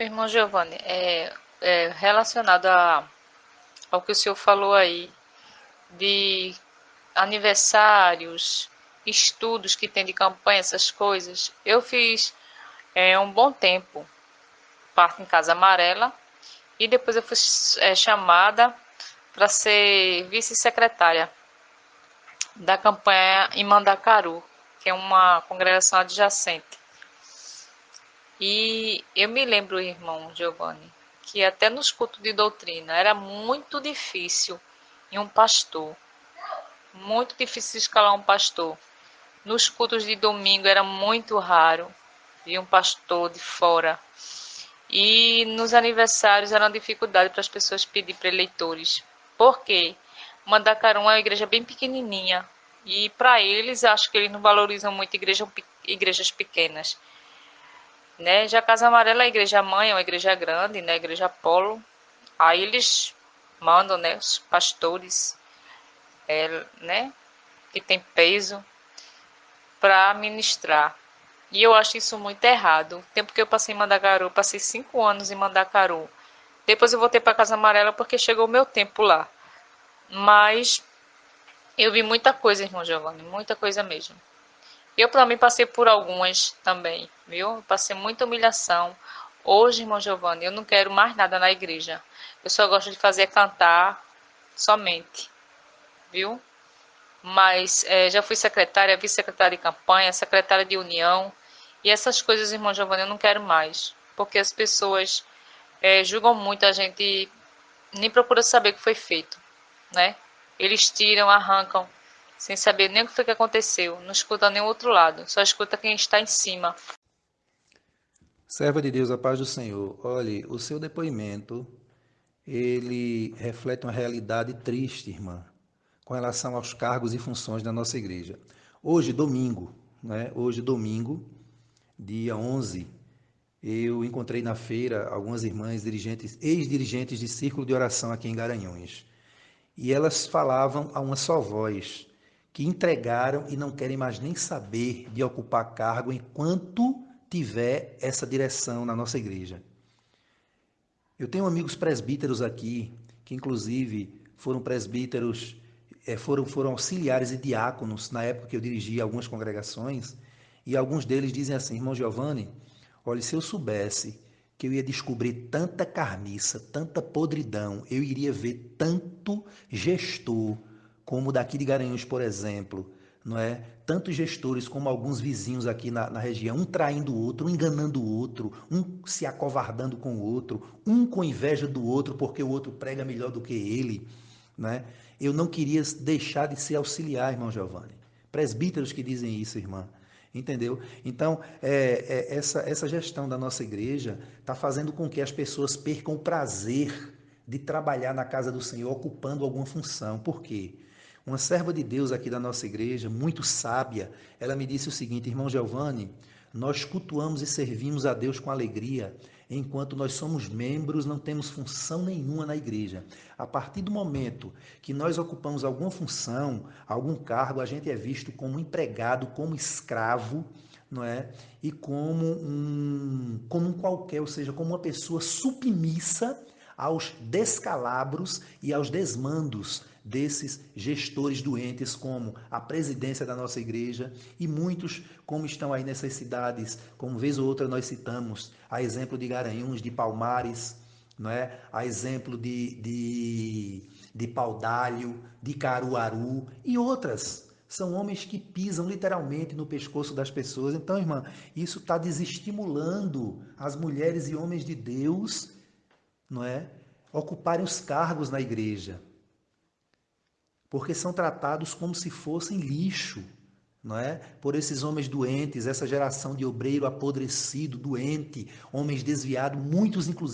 Irmão Giovanni, é, é relacionado a, ao que o senhor falou aí, de aniversários, estudos que tem de campanha, essas coisas. Eu fiz é, um bom tempo parte em Casa Amarela e depois eu fui é, chamada para ser vice-secretária da campanha em Mandacaru, que é uma congregação adjacente. E eu me lembro, irmão Giovanni, que até nos cultos de doutrina era muito difícil em um pastor, muito difícil escalar um pastor. Nos cultos de domingo era muito raro vir um pastor de fora. E nos aniversários era uma dificuldade para as pessoas pedir para eleitores. Por quê? Mandacaru é uma igreja bem pequenininha. E para eles, acho que eles não valorizam muito igreja, igrejas pequenas. Né? Já Casa Amarela é a igreja mãe, é uma igreja grande, né? igreja polo. Aí eles mandam né, os pastores é, né, que tem peso para ministrar. E eu acho isso muito errado. O tempo que eu passei em Mandacaru, passei cinco anos em Mandacaru. Depois eu voltei para Casa Amarela porque chegou o meu tempo lá. Mas eu vi muita coisa, irmão Giovanni, muita coisa mesmo. Eu também passei por algumas também, viu? Passei muita humilhação. Hoje, irmão Giovanni, eu não quero mais nada na igreja. Eu só gosto de fazer cantar somente, viu? Mas é, já fui secretária, vice-secretária de campanha, secretária de união. E essas coisas, irmão Giovanni, eu não quero mais. Porque as pessoas é, julgam muito a gente, nem procura saber o que foi feito, né? Eles tiram, arrancam, sem saber nem o que aconteceu. Não escuta nem o outro lado, só escuta quem está em cima. Serva de Deus, a paz do Senhor. Olhe, o seu depoimento, ele reflete uma realidade triste, irmã, com relação aos cargos e funções da nossa igreja. Hoje, domingo, né? Hoje, domingo, dia 11, eu encontrei na feira algumas irmãs dirigentes, ex-dirigentes de círculo de oração aqui em Garanhuns. E elas falavam a uma só voz, que entregaram e não querem mais nem saber de ocupar cargo enquanto tiver essa direção na nossa igreja. Eu tenho amigos presbíteros aqui, que inclusive foram presbíteros, eh, foram, foram auxiliares e diáconos na época que eu dirigia algumas congregações, e alguns deles dizem assim, irmão Giovanni, olha, se eu soubesse que eu ia descobrir tanta carniça, tanta podridão, eu iria ver tanto gestor como daqui de Garanhuns, por exemplo, não é? Tantos gestores como alguns vizinhos aqui na, na, região, um traindo o outro, um enganando o outro, um se acovardando com o outro, um com inveja do outro porque o outro prega melhor do que ele, né? Eu não queria deixar de ser auxiliar, irmão Giovanni. Presbíteros que dizem isso, irmã. Entendeu? Então, é, é, essa, essa gestão da nossa igreja está fazendo com que as pessoas percam o prazer de trabalhar na casa do Senhor, ocupando alguma função. Por quê? Uma serva de Deus aqui da nossa igreja, muito sábia, ela me disse o seguinte, irmão Giovanni, nós cultuamos e servimos a Deus com alegria, enquanto nós somos membros, não temos função nenhuma na igreja. A partir do momento que nós ocupamos alguma função, algum cargo, a gente é visto como empregado, como escravo, não é? E como um, como um qualquer, ou seja, como uma pessoa submissa aos descalabros e aos desmandos desses gestores doentes, como a presidência da nossa igreja e muitos, como estão aí nessas cidades, como vez ou outra nós citamos, a exemplo de Garanhuns, de Palmares, não é? a exemplo de, de, de Paudalho, de Caruaru e outras. São homens que pisam literalmente no pescoço das pessoas. Então, irmã, isso está desestimulando as mulheres e homens de Deus não é? ocuparem os cargos na igreja, porque são tratados como se fossem lixo, não é? Por esses homens doentes, essa geração de obreiro apodrecido, doente, homens desviados, muitos inclusive